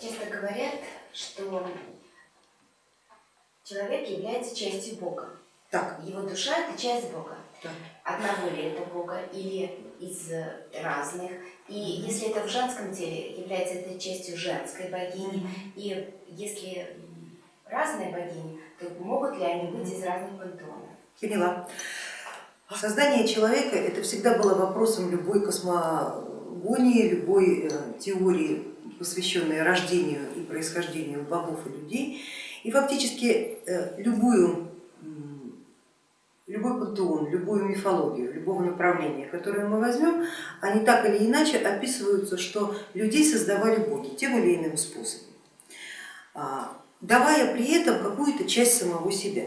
Часто говорят, что человек является частью Бога. Так. Его душа – это часть Бога. Так. Одного ли это Бога или из разных. И если это в женском теле, является это частью женской богини. И если разные богини, то могут ли они быть из разных пантеонов? Поняла. Создание человека это всегда было вопросом любой космогонии, любой э, теории, посвященной рождению и происхождению богов и людей. И фактически э, любую, любой пантеон, любую мифологию, любого направления, которое мы возьмем, они так или иначе описываются, что людей создавали боги тем или иным способом, а, давая при этом какую-то часть самого себя.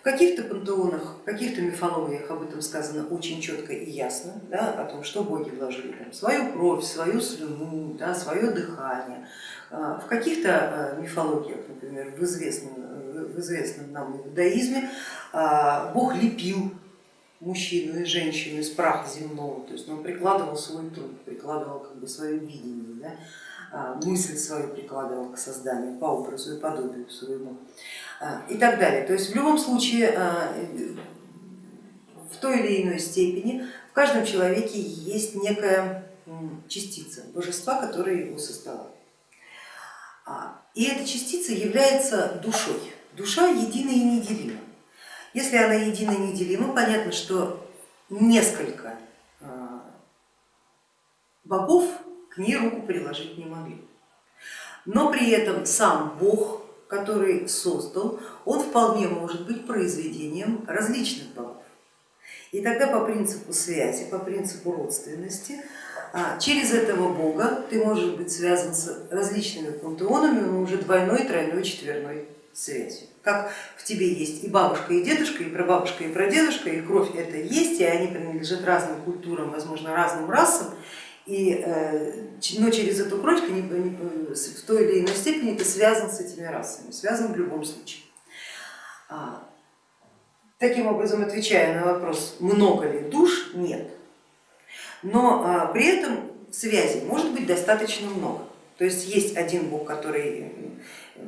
В каких-то пантеонах, в каких-то мифологиях об этом сказано очень четко и ясно, да, о том, что боги вложили там, свою кровь, свою слюну, да, свое дыхание. А, в каких-то а, мифологиях, например, в известном, в известном нам иудаизме, а, бог лепил мужчину и женщину из праха земного, то есть он прикладывал свой труд, прикладывал как бы свое видение, да, мысль свою прикладывал к созданию по образу и подобию своему. А, и так далее. То есть в любом случае а, в той или иной степени в каждом человеке есть некая частица божества, которая его создала. А, и эта частица является душой. Душа едина и неделима. Если она едина и неделима, понятно, что несколько богов к ней руку приложить не могли. Но при этом сам Бог который создал, он вполне может быть произведением различных богов. И тогда по принципу связи, по принципу родственности, а, через этого бога ты можешь быть связан с различными пантеонами, но уже двойной, тройной, четверной связью. Как в тебе есть и бабушка, и дедушка, и прабабушка, и прадедушка, и кровь это есть, и они принадлежат разным культурам, возможно, разным расам, и, э, но через эту кровь в той или иной степени ты связан с этими расами, связан в любом случае. А, таким образом, отвечая на вопрос, много ли душ, нет. Но а, при этом связи может быть достаточно много. То есть есть один Бог, который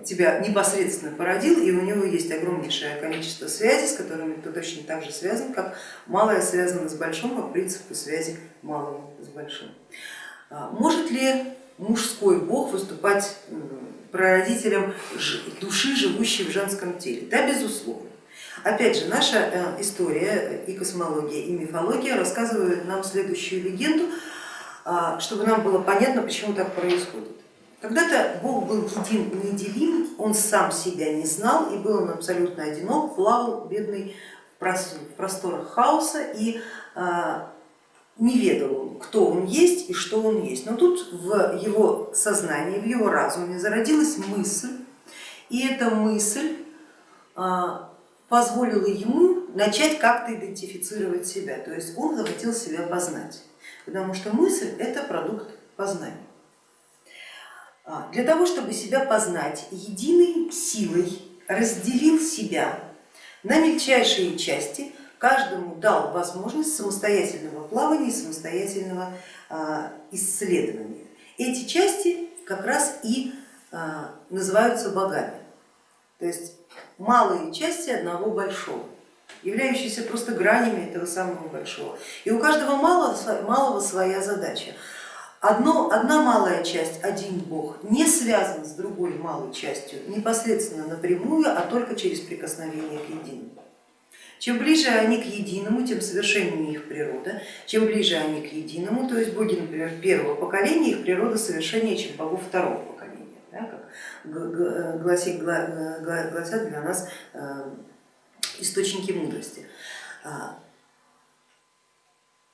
тебя непосредственно породил, и у него есть огромнейшее количество связей, с которыми ты точно так же связан, как малое связано с большим по принципу связи малого с большим. А, может ли мужской бог выступать прародителем души, живущей в женском теле? Да, безусловно. Опять же, наша э, история и космология, и мифология рассказывают нам следующую легенду, а, чтобы нам было понятно, почему так происходит. Когда-то Бог был един неделим, он сам себя не знал и был он абсолютно одинок, плавал бедный в просторах хаоса и а, не ведал, кто он есть и что он есть. Но тут в его сознании, в его разуме зародилась мысль, и эта мысль а, позволила ему начать как-то идентифицировать себя, то есть он захотел себя познать, потому что мысль это продукт познания. А, для того, чтобы себя познать, единой силой разделил себя на мельчайшие части, каждому дал возможность самостоятельного плавания самостоятельного а, исследования. Эти части как раз и а, называются богами, то есть малые части одного большого являющиеся просто гранями этого самого большого. И у каждого малого, малого своя задача. Одно, одна малая часть, один бог, не связан с другой малой частью непосредственно напрямую, а только через прикосновение к единому. Чем ближе они к единому, тем совершеннее их природа. Чем ближе они к единому, то есть боги, например, первого поколения, их природа совершеннее, чем богов второго поколения, да, как гласит, гласят для нас э, источники мудрости. А,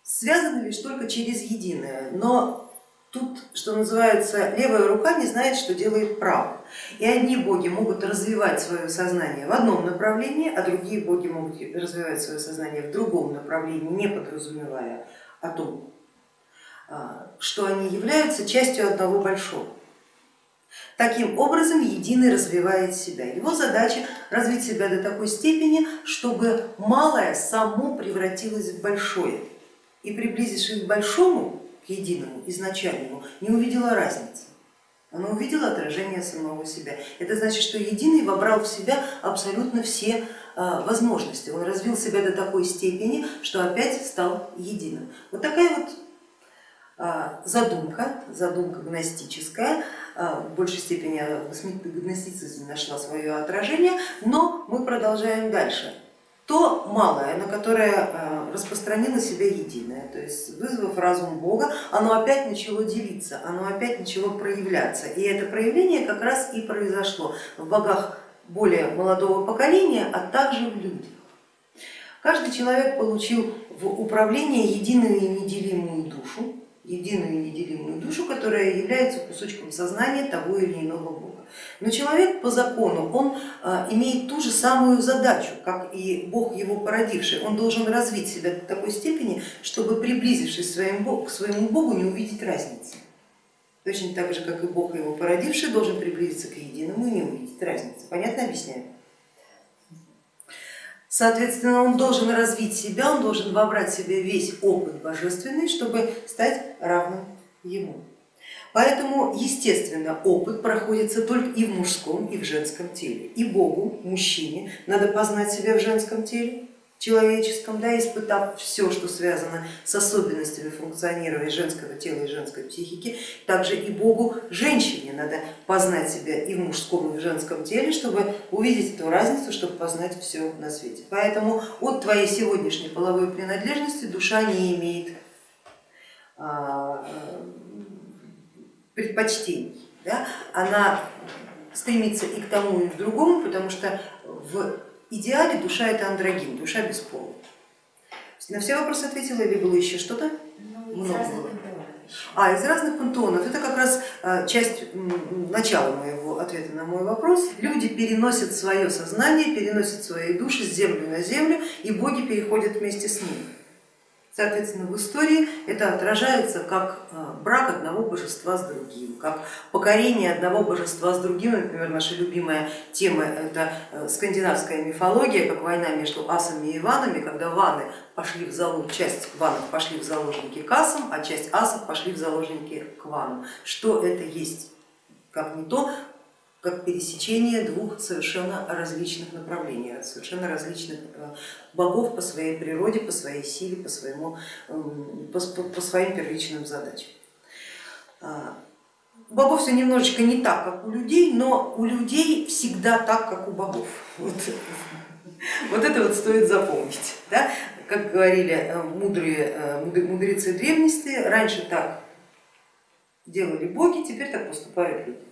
связаны лишь только через единое, но Тут, что называется, левая рука не знает, что делает правая. И одни боги могут развивать свое сознание в одном направлении, а другие боги могут развивать свое сознание в другом направлении, не подразумевая о том, а, что они являются частью одного большого. Таким образом единый развивает себя. Его задача развить себя до такой степени, чтобы малое само превратилось в большое. И приблизившись к большому, единому, изначальному, не увидела разницы. Оно увидело отражение самого себя. Это значит, что единый вобрал в себя абсолютно все а, возможности. Он развил себя до такой степени, что опять стал единым. Вот такая вот а, задумка, задумка гностическая, а, в большей степени гностицизм нашла свое отражение, но мы продолжаем дальше. То малое, на которое а, распространило себя единое, то есть вызвав разум Бога, оно опять начало делиться, оно опять начало проявляться. И это проявление как раз и произошло в богах более молодого поколения, а также в людях. Каждый человек получил в управление единую и неделимую душу, единую и неделимую душу, которая является кусочком сознания того или иного Бога. Но человек по закону, он а, имеет ту же самую задачу, как и Бог его породивший. Он должен развить себя до такой степени, чтобы приблизившись к своему Богу не увидеть разницы. Точно так же, как и Бог его породивший должен приблизиться к единому и не увидеть разницы. Понятно объясняю? Соответственно, он должен развить себя, он должен вобрать в себя весь опыт божественный, чтобы стать равным ему. Поэтому, естественно, опыт проходится только и в мужском, и в женском теле. И Богу, мужчине, надо познать себя в женском теле, человеческом, да, испытав все, что связано с особенностями функционирования женского тела и женской психики, также и Богу, женщине, надо познать себя и в мужском, и в женском теле, чтобы увидеть эту разницу, чтобы познать все на свете. Поэтому от твоей сегодняшней половой принадлежности душа не имеет а, предпочтений, да? она стремится и к тому, и к другому, потому что в идеале душа это андрогин, душа без пола. На все вопросы ответила или было еще что-то? Ну, Много. А, из разных пантеонов. Это как раз а, часть начала моего ответа на мой вопрос. Люди переносят свое сознание, переносят свои души с земли на землю, и боги переходят вместе с ними. Соответственно, в истории это отражается как а, брак одного божества с другим, как покорение одного божества с другим. Например, наша любимая тема это э, скандинавская мифология, как война между асами и ванами, когда ваны пошли в залог, часть ванов пошли в заложники к асам, а часть асов пошли в заложники к ванам. Что это есть? Как не то, как пересечение двух совершенно различных направлений, совершенно различных э, богов по своей природе, по своей силе, по, своему, эм, по, по своим первичным задачам. А, у богов все немножечко не так, как у людей, но у людей всегда так, как у богов. Вот, вот это вот стоит запомнить. Да? Как говорили э, мудрые, э, мудрецы древности, раньше так делали боги, теперь так поступают люди.